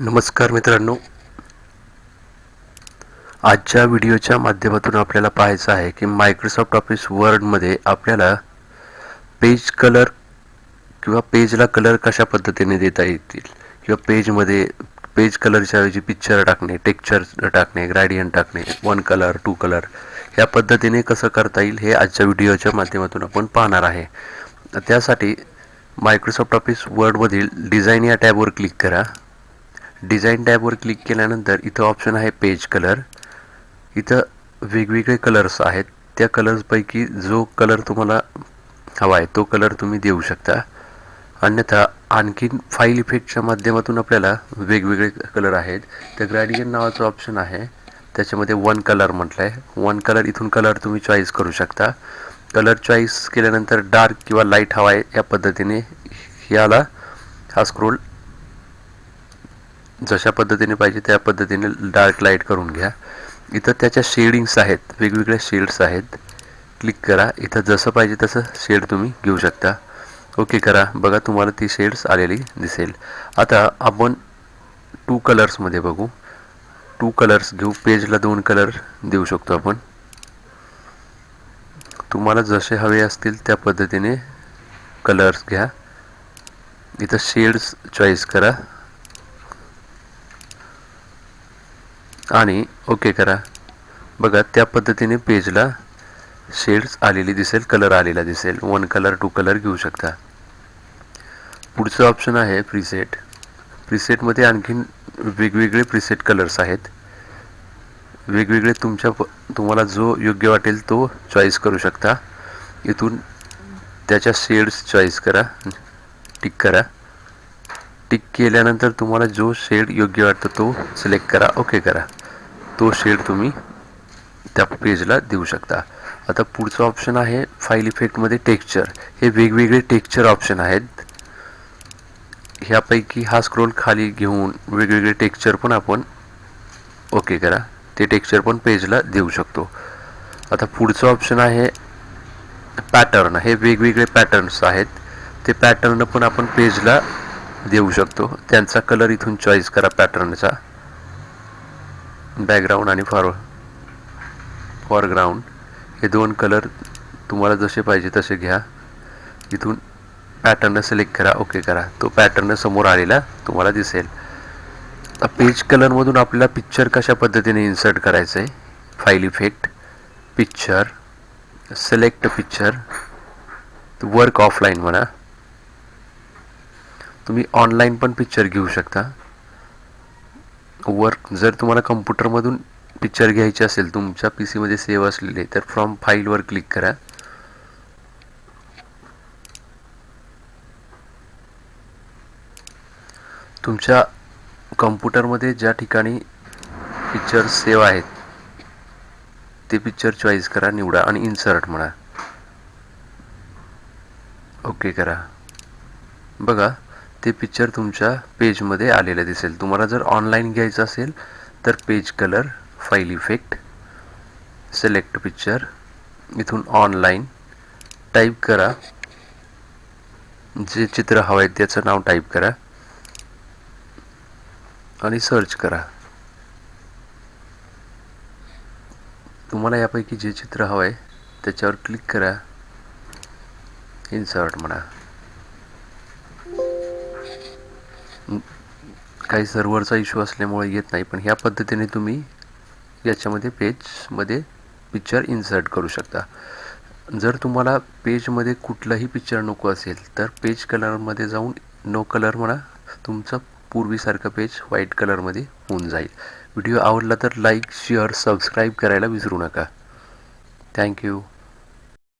नमस्कार मित्रांनो. आजच्या व्हिडिओच्या माध्यमातून आपल्याला पाहायचं आहे की मायक्रोसॉफ्ट ऑफिस वर्डमध्ये आपल्याला पेज कलर किंवा पेजला कलर कशा पद्धतीने देता येतील? किंवा पेजमध्ये पेज कलरच्या ऐवजी पिक्चर टाकणे टेक्चर टाकणे ग्रॅडियन टाकणे वन कलर टू कलर या पद्धतीने कसं करता येईल हे आजच्या व्हिडिओच्या माध्यमातून आपण पाहणार आहे. त्यासाठी मायक्रोसॉफ्ट ऑफिस वर्डमधील डिझाईन या टॅबवर क्लिक करा. डिझाईन टॅबवर क्लिक केल्यानंतर इथं ऑप्शन आहे पेज कलर. इथं वेगवेगळे कलर्स आहेत. त्या कलर्सपैकी जो कलर तुम्हाला हवा आहे तो कलर तुम्ही देऊ शकता. अन्यथा आणखीन फाईल इफेक्टच्या माध्यमातून आपल्याला वेगवेगळे कलर आहेत. त्या ग्रॅडियन नावाचं ऑप्शन आहे. त्याच्यामध्ये वन कलर म्हटलं आहे वन कलर इथून कलर तुम्ही चॉईस करू शकता. कलर चॉईस केल्यानंतर डार्क किंवा लाइट हवा आहे या पद्धतीने. याला हा स्क्रोल जशा पद्धतीने पाहिजे त्या पद्धतीने डार्क लाइट करून घ्या. इथं त्याच्या शेडिंग्स आहेत वेगवेगळ्या शेड्स आहेत. क्लिक करा. इथं जसं पाहिजे तसं शेड तुम्ही घेऊ शकता. ओके करा. बघा तुम्हाला ती शेड्स आलेली दिसेल. आता आपण टू कलर्समध्ये बघू. टू कलर्स घेऊ. पेजला दोन कलर देऊ शकतो आपण. तुम्हाला जसे हवे असतील त्या पद्धतीने कलर्स घ्या. इथं शेड्स चॉईस करा. आणि ओके करा. बघा त्या पद्धतीने पेजला शेड्स आलेली दिसेल कलर आलेला दिसेल. वन कलर टू कलर घेऊ शकता. पुढचं ऑप्शन आहे प्रीसेट प्रीसेटमध्ये आणखीन वेगवेगळे प्रिसेट कलर्स आहेत. वेगवेगळे तुमच्या तुम्हाला जो योग्य वाटेल तो चॉईस करू शकता. इथून त्याच्या शेड्स चॉईस करा. टिक करा. टिक केल्यानंतर तुम्हाला जो शेड योग्य वाटतो तो सिलेक्ट करा. ओके करा. तो शेड तुम्ही त्या पेजला देऊ शकता. आता पुढचं ऑप्शन आहे फाईल इफेक्टमध्ये टेक्स्चर हे वेगवेगळे टेक्स्चर ऑप्शन आहेत. ह्यापैकी हा स्क्रोल खाली घेऊन वेगवेगळे टेक्स्चर पण आपण ओके करा. ते टेक्स्चर पण पेजला देऊ शकतो. आता पुढचं ऑप्शन आहे पॅटर्न हे वेगवेगळे पॅटर्न्स आहेत. ते पॅटर्न पण आपण पेजला देऊ शकतो. त्यांचा कलर इथून चॉईस करा पॅटर्नचा बॅकग्राऊंड आणि फॉर फॉरग्राऊंड हे दोन कलर तुम्हाला जसे पाहिजे तसे घ्या. इथून पॅटर्न सिलेक्ट करा ओके करा. तो पॅटर्न समोर आलेला तुम्हाला दिसेल. पेज कलरमधून आपल्याला पिक्चर कशा पद्धतीने इन्सर्ट करायचं आहे file effect picture select picture work offline म्हणा. तुम्ही ऑनलाईन पण पिक्चर घेऊ शकता. वर्क जर तुम्हाला कम्प्युटरमधून पिक्चर घ्यायचे असेल तुमच्या पी सीमध्ये सेव्ह असलेले तर फ्रॉम फाईलवर क्लिक करा. तुमच्या कम्प्युटरमध्ये ज्या ठिकाणी पिक्चर सेव्ह आहेत ते पिक्चर चॉईस करा निवडा आणि इन्सर्ट म्हणा. ओके करा. बघा ते पिक्चर तुमच्या पेजमध्ये आलेलं दिसेल. तुम्हाला जर ऑनलाईन घ्यायचं असेल तर page colour file effect select picture इथून ऑनलाईन टाईप करा. जे चित्र हवं आहे त्याचं नाव टाईप करा. आणि सर्च करा. तुम्हाला यापैकी जे चित्र हवं आहे त्याच्यावर क्लिक करा. इन्सर्ट म्हणा. काही सर्व्हरचा इश्यू असल्यामुळे येत नाही पण ह्या पद्धतीने तुम्ही याच्यामध्ये पेजमध्ये पिक्चर इन्सर्ट करू शकता. जर तुम्हाला पेजमध्ये कुठलंही पिक्चर नको असेल तर पेज कलरमध्ये जाऊन नो कलर म्हणा तुमचं पूर्वीसारखं पेज व्हाईट कलरमध्ये होऊन जाईल. व्हिडिओ आवडला तर लाईक शेअर सबस्क्राईब करायला विसरू नका. थँक्यू